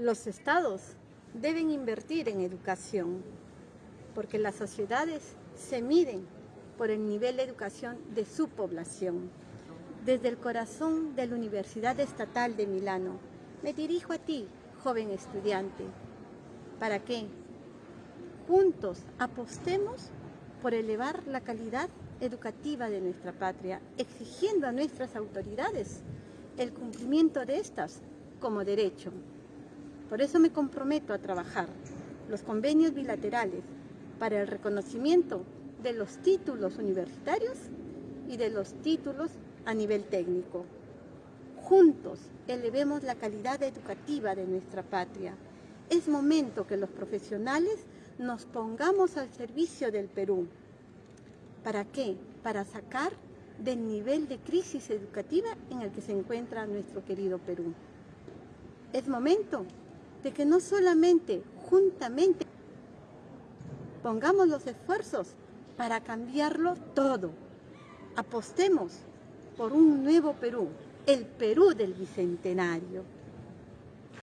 Los estados deben invertir en educación, porque las sociedades se miden por el nivel de educación de su población. Desde el corazón de la Universidad Estatal de Milano, me dirijo a ti, joven estudiante, para que juntos apostemos por elevar la calidad educativa de nuestra patria, exigiendo a nuestras autoridades el cumplimiento de estas como derecho. Por eso me comprometo a trabajar los convenios bilaterales para el reconocimiento de los títulos universitarios y de los títulos a nivel técnico. Juntos elevemos la calidad educativa de nuestra patria. Es momento que los profesionales nos pongamos al servicio del Perú. ¿Para qué? Para sacar del nivel de crisis educativa en el que se encuentra nuestro querido Perú. Es momento de que no solamente juntamente pongamos los esfuerzos para cambiarlo todo. Apostemos por un nuevo Perú, el Perú del Bicentenario.